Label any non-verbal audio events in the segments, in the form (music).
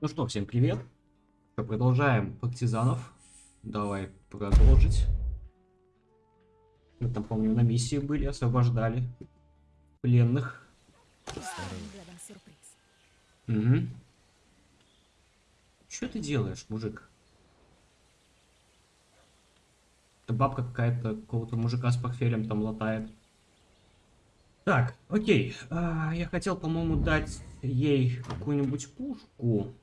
Ну что, всем привет. Что, продолжаем партизанов. Давай продолжить. Мы там, помню, на миссии были, освобождали пленных. Угу. Что ты делаешь, мужик? Это бабка какая-то какого-то мужика с портфелем там латает. Так, окей. А, я хотел, по-моему, дать ей какую-нибудь пушку.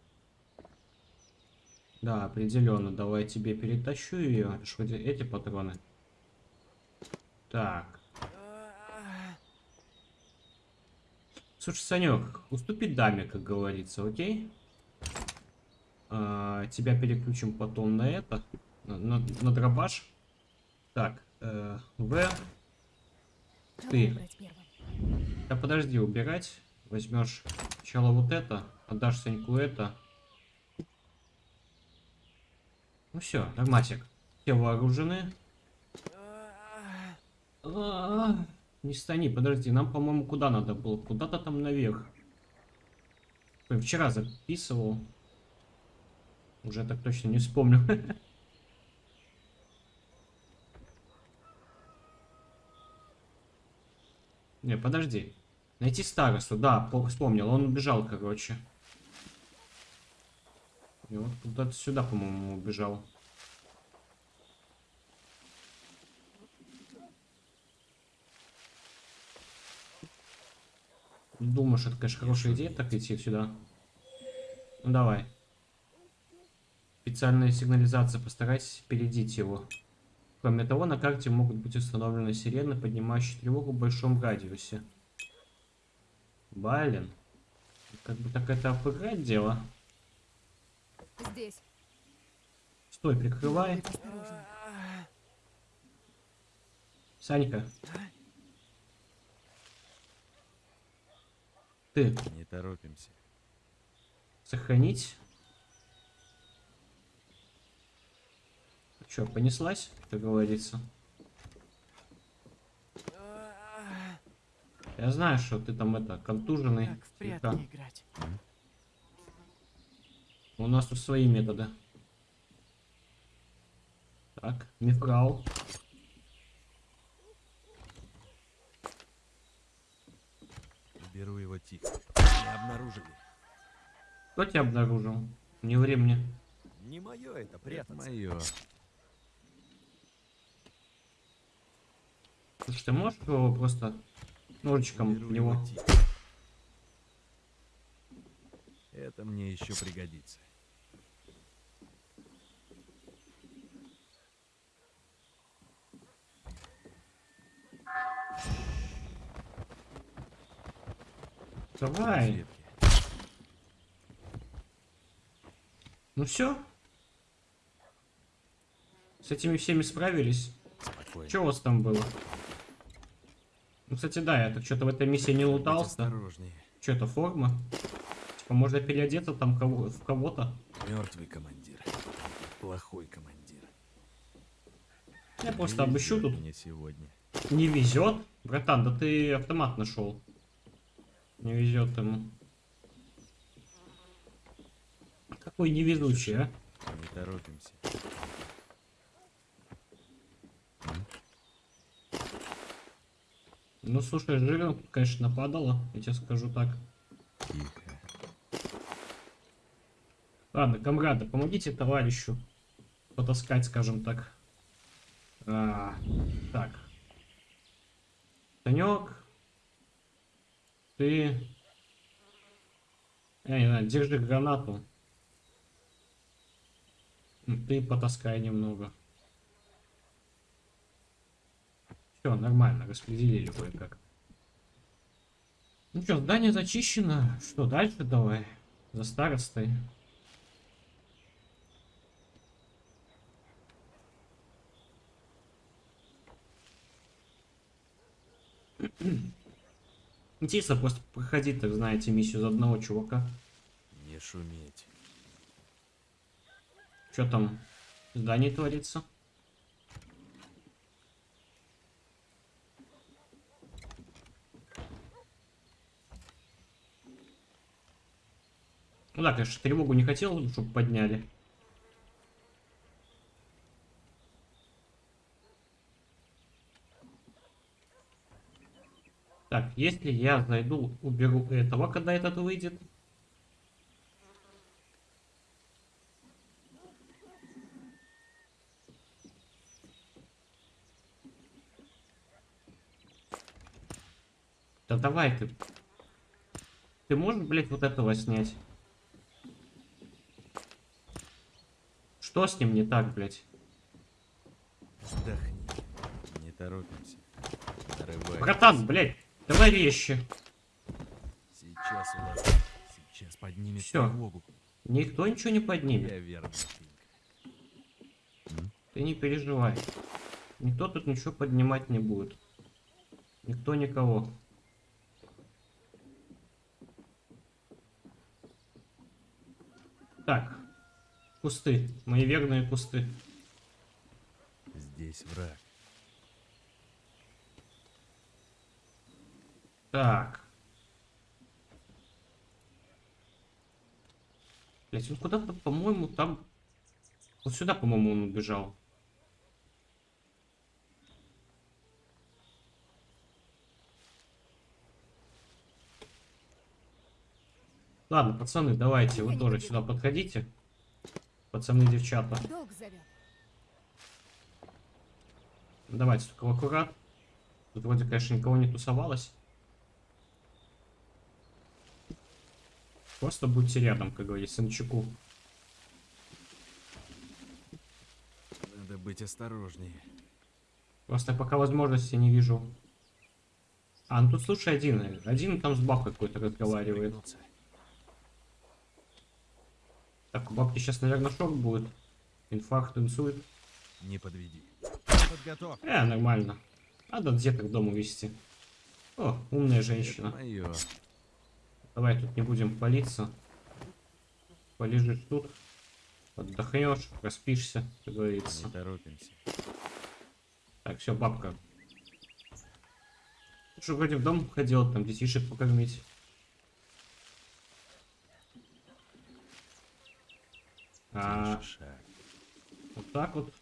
Да, определенно. Давай тебе перетащу ее. Вроде эти патроны. Так. Слушай, Санек, уступи даме, как говорится, окей? А, тебя переключим потом на это. На, на, на дробаш. Так, э, В. Ты. Да подожди, убирать. Возьмешь сначала вот это, отдашь Саньку это. Ну все, нормасик. Все вооружены. А, Не стани, подожди, нам, по-моему, куда надо было? Куда-то там наверх. Ой, вчера записывал. Уже так точно не вспомню. (laughs) Не, подожди. Найти старосту, да, по- вспомнил. Он убежал, короче. И вот куда-то сюда, по-моему, убежал. Думаешь, это, конечно, хорошая идея, так идти сюда? Ну, давай. Специальная сигнализация, постарайтесь опередить его. Кроме того, на карте могут быть установлены сирены, поднимающие тревогу в большом радиусе. Блин. Как бы так это обыграть дело. Здесь. Стой, прикрывай. Санька. Ты, Не торопимся. сохранить. Че, понеслась, как говорится? Я знаю, что ты там это, контуженный. Как в прятки играть. У нас тут свои методы. Так, мифрал. Беру его тихо. Не обнаружили. Кто тебя обнаружил? Не ври мне. Не мое это прятаться. Мое. Слушай, ты можешь его просто ножичком Беру в него? его тихо. Это мне еще пригодится. Давай. Ну все. С этими всеми справились. Спокойно. Что у вас там было? Ну, кстати, да, я так что-то в этой миссии не лутался. осторожнее. Что это, форма? Можно переодеться там кого в кого-то. Мертвый командир. Плохой командир. Я Не просто обыщу тут. Мне сегодня. Не везет. Братан, да ты автомат нашел. Не везет ему. Какой невезучий, а? Не торопимся. Ну, слушай, жирно, конечно, нападало, я тебе скажу так. Тихо. Ладно, комрады, помогите товарищу потаскать, скажем так. А, так. Санек. Ты... Я не знаю, держи гранату. Ты потаскай немного. Все, нормально, распределили кое-как. Ну что, здание зачищено. Что, дальше давай? За старостой. (clears throat) Интересно просто проходить, так знаете, миссию за одного чувака. Не шуметь. Что там в здании творится? Ну да, конечно, тревогу не хотел, чтобы подняли. Так, если я зайду, уберу этого, когда этот выйдет. Да давай ты. Ты можешь, блядь, вот этого снять? Что с ним не так, блядь? Вдохни. Не торопимся. Нарывай. Братан, блядь, давай вещи. Сейчас у вас... Сейчас поднимет Всё. тревогу. Никто ничего не поднимет. Я верно. Ты не переживай. Никто тут ничего поднимать не будет. Никто никого. Так. Кусты. Мои верные кусты. Здесь враг. Так. Блять, он куда-то, по-моему, там... Вот сюда, по-моему, он убежал. Ладно, пацаны, давайте, вы тоже сюда подходите. Пацаны, девчата. Давайте только аккурат. Тут вроде, конечно, никого не тусовалось. Просто будьте рядом, как говорится, на чеку. Надо быть осторожнее. Просто пока возможности не вижу. А, ну тут слушай один. Один там с бабкой какой-то разговаривает. Так, у бабки сейчас, наверное, шок будет. Инфаркт, инсульт. Не подведи. Подготовь. Э, нормально. Надо деток к дому вести. О, умная женщина. Мое. Давай тут не будем палиться. Полежишь тут. Отдохнешь, проспишься, как говорится. Не торопимся. Так, все, бабка. Что вроде в дом ходил, там детишек покормить. А, вот так вот.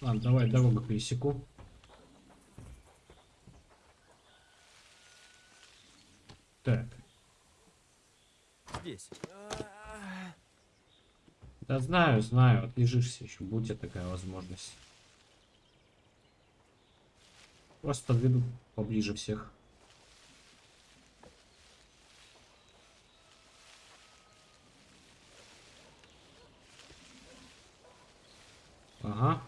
Ладно, давай дорогу пересеку. Так. Здесь. Да знаю, знаю, отлежишься еще, будет такая возможность. Просто подведу поближе всех. Ага,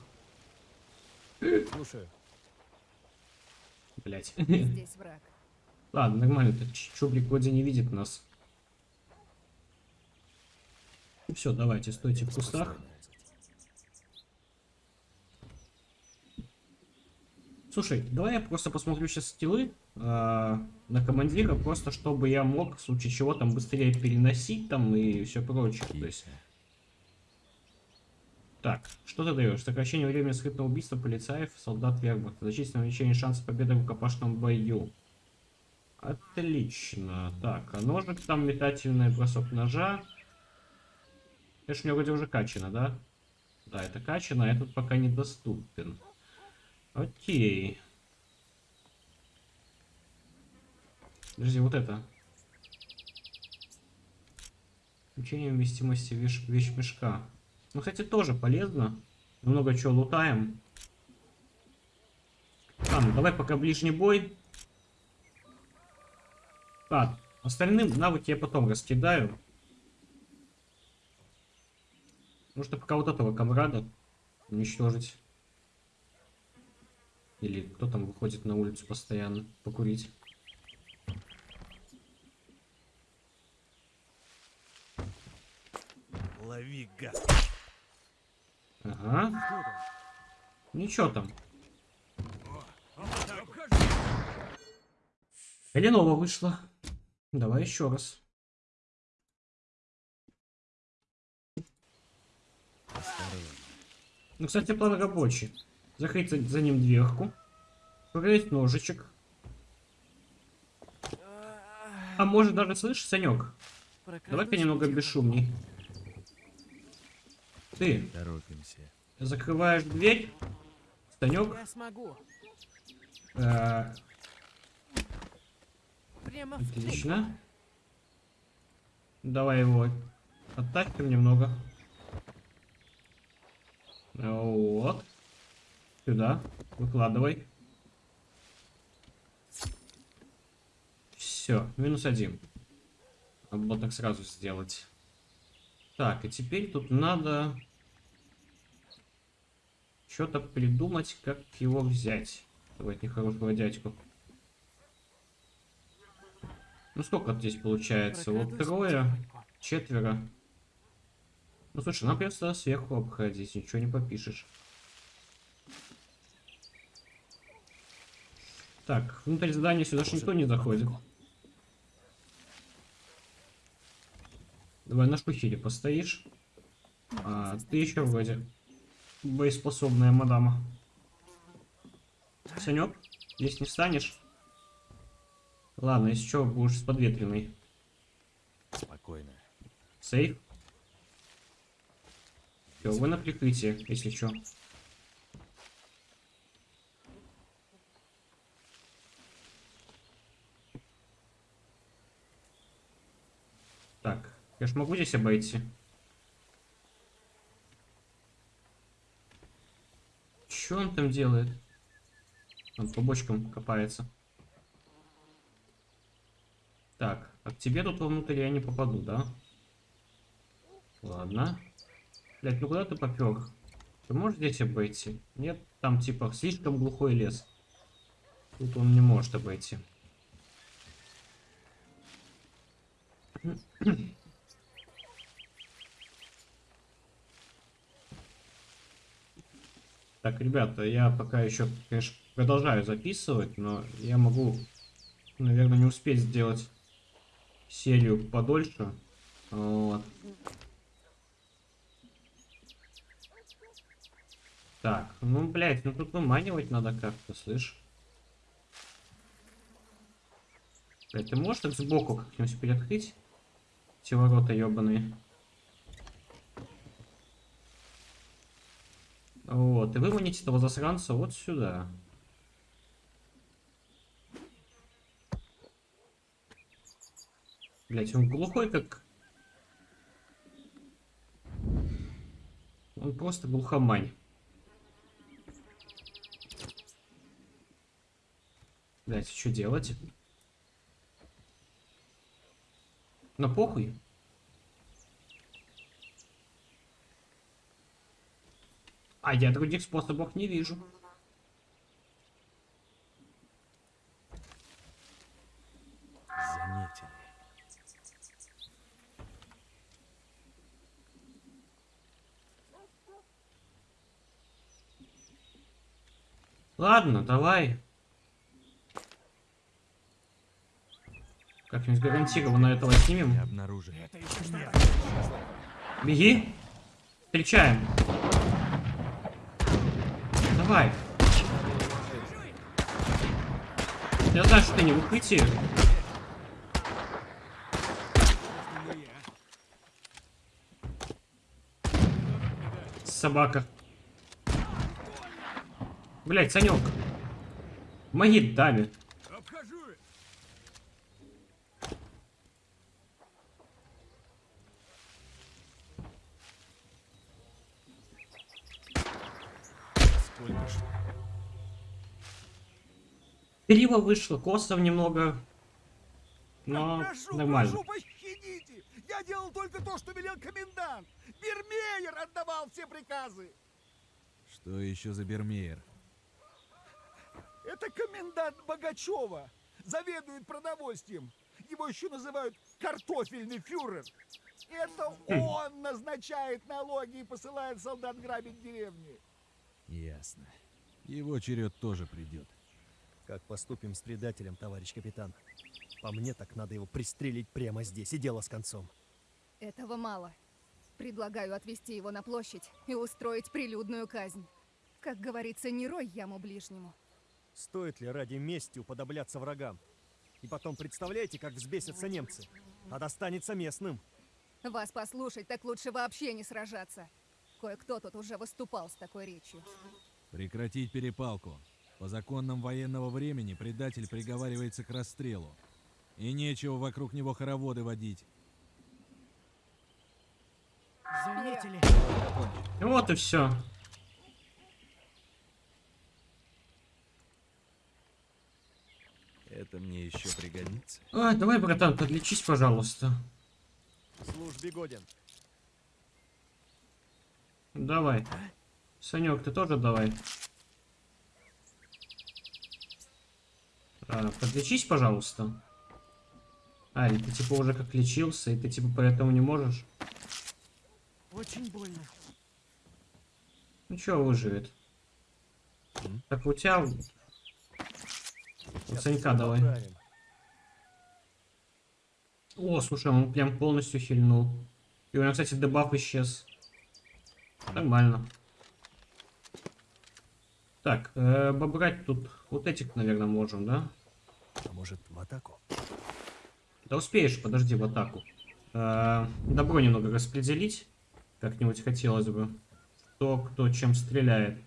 Слушаю. блять. (laughs) Здесь враг. Ладно, нормально, этот чублик вроде не видит нас. Все, давайте, стойте в кустах. Слушай, давай я просто посмотрю сейчас скиллы а, на командира, просто чтобы я мог в случае чего там быстрее переносить там и все прочее. То есть. Так, что ты даешь? Сокращение времени скрытного убийства полицаев, солдат вербах, значительное увеличение шанса победы в рукопашном бою. Отлично. Так, а ножик там метательный бросок ножа. Это ж у меня вроде уже качано, да? Да, это качано, а этот пока недоступен. Окей. Подожди, вот это. Включение вместимости вещь, вещмешка. Ну, кстати, тоже полезно. Много чего лутаем. Ладно, давай пока ближний бой. Так, остальным навыки я потом раскидаю. Нужно пока вот этого комрада уничтожить. Или кто там выходит на улицу постоянно покурить. Лови, гад. Ага. Ничего там. Эленова вышла. Давай еще раз. Ну, кстати, план рабочий. Закрыть за, за ним дверку. Проверить ножичек. А может даже, слышишь, Санек? Давай-ка немного бесшумней. Ты Торопимся. закрываешь дверь. Санек. Я смогу. э, Прямо отлично. Давай его оттащим немного. Вот. Сюда. Выкладывай. Все, минус один. Надо было так сразу сделать. Так, и теперь тут надо что-то придумать, как его взять. Давайте нехорошего дядьку. Ну сколько здесь получается? Вот трое, четверо. Ну слушай, нам придется сверху обходить, ничего не попишешь. Так, внутрь здания сюда же никто не заходит. Давай на шухере постоишь. А, ты еще вроде боеспособная мадама. Санек, здесь не станешь? Ладно, если что, будешь с подветренной. Спокойно. Сейф. Все, вы на прикрытии, если что. Так, я ж могу здесь обойти? Что он там делает? Он по бочкам копается. Так, а к тебе тут вовнутрь я не попаду, да? Ладно. Блять, ну куда ты попер? Ты можешь здесь обойти? Нет, там типа слишком глухой лес. Тут он не может обойти. Так, ребята, я пока еще, конечно, продолжаю записывать, но я могу, наверное, не успеть сделать серию подольше. Вот. Так, ну, блядь, ну тут выманивать надо как-то, слышь? Блядь, ты можешь так сбоку как-нибудь приоткрыть? Эти ворота ебаные. Вот, и выманить этого засранца вот сюда. Блять, он глухой как... Он просто глухомань. Блять, что делать? Ну похуй. А я других способов не вижу. Заметили. Ладно, давай. Как-нибудь гарантированно этого снимем. обнаружили. Беги. Встречаем. Давай. Я знаю, что ты не в укрытии. Собака. Блять, Санек. Помоги даме. Криво вышло, косов немного. Но прошу, нормально. прошу, пощадите! Я делал только то, что велел комендант! Бермеер отдавал все приказы! Что еще за Бермеер? Это комендант Богачева! Заведует продовольствием! Его еще называют картофельный фюрер! Это он назначает налоги и посылает солдат грабить деревни! Ясно. Его черед тоже придет. Как поступим с предателем, товарищ капитан? По мне, так надо его пристрелить прямо здесь, и дело с концом. Этого мало. Предлагаю отвезти его на площадь и устроить прилюдную казнь. Как говорится, не рой яму ближнему. Стоит ли ради мести уподобляться врагам? И потом представляете, как взбесятся немцы? А достанется местным. Вас послушать, так лучше вообще не сражаться. Кое-кто тут уже выступал с такой речью. Прекратить перепалку. По законам военного времени предатель приговаривается к расстрелу. И нечего вокруг него хороводы водить. Заметили? Вот и все. Это мне еще пригодится. А, давай, братан, подлечись, пожалуйста. В службе годен. Давай. Санек, ты тоже давай. А, подлечись, пожалуйста. А, и ты типа уже как лечился, и ты типа поэтому не можешь? Очень больно. Ну чё, выживет. Так у тебя... У Санька давай. Поправим. О, слушай, он прям полностью хильнул. И у него, кстати, дебаф исчез. Нормально. Так, э, побрать тут вот этих, наверное, можем, да? А может, в атаку? Да успеешь, подожди, в атаку. Э, добро немного распределить. Как-нибудь хотелось бы. Кто, кто чем стреляет.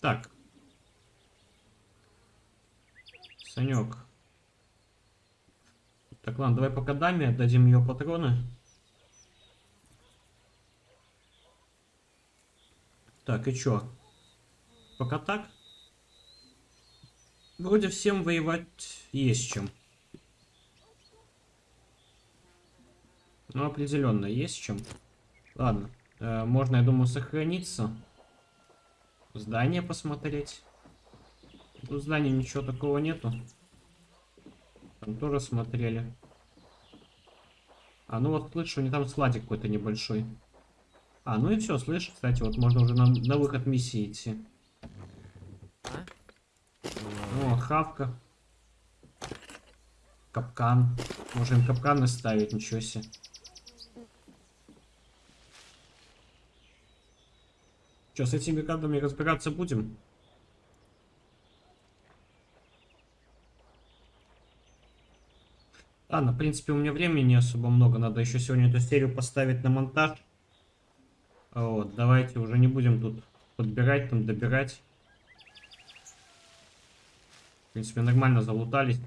Так. Санек. Так, ладно, давай пока даме отдадим ее патроны. Так, и чё? Пока так? Вроде всем воевать есть чем. Ну, определенно, есть чем. Ладно. э, можно, я думаю, сохраниться. Здание посмотреть. Тут здания ничего такого нету. Там тоже смотрели. А, ну вот слышу, не там складик какой-то небольшой. А, ну и все, слышь, кстати, вот можно уже на, на выход миссии идти. О, хавка. Капкан. Можем капкан наставить, ничего себе. Что, с этими картами разбираться будем? Ладно, в принципе, у меня времени не особо много. Надо еще сегодня эту серию поставить на монтаж. Вот, давайте уже не будем тут подбирать, там добирать. Принципе, нормально залутались.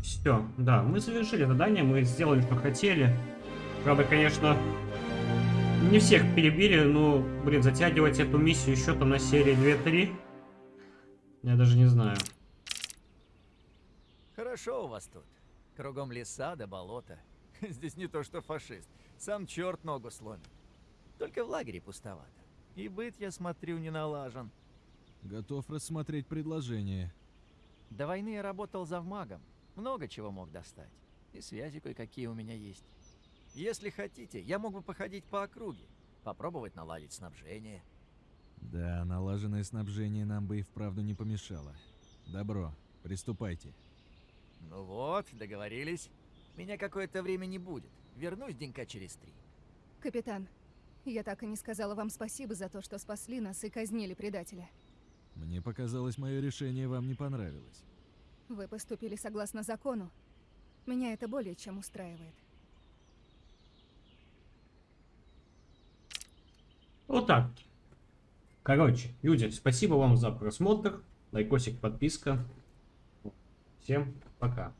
Все, да, мы завершили задание, мы сделали, что хотели. Правда, конечно, не всех перебили, но, блин, затягивать эту миссию еще там на серии 2-3. Я даже не знаю. Хорошо у вас тут. Кругом леса да болото. (laughs) Здесь не то что фашист. Сам черт ногу сломит. Только в лагере пустовато. И быт, я смотрю, не налажен. Готов рассмотреть предложение. До войны я работал завмагом. Много чего мог достать. И связи кое-какие у меня есть. Если хотите, я мог бы походить по округе. Попробовать наладить снабжение. Да, налаженное снабжение нам бы и вправду не помешало. Добро, приступайте. Ну вот, договорились. Меня какое-то время не будет. Вернусь денька через три. Капитан, я так и не сказала вам спасибо за то, что спасли нас и казнили предателя. Мне показалось, мое решение вам не понравилось. Вы поступили согласно закону. Меня это более чем устраивает. Вот так. Короче, люди, спасибо вам за просмотр. Лайкосик, подписка. Всем пока.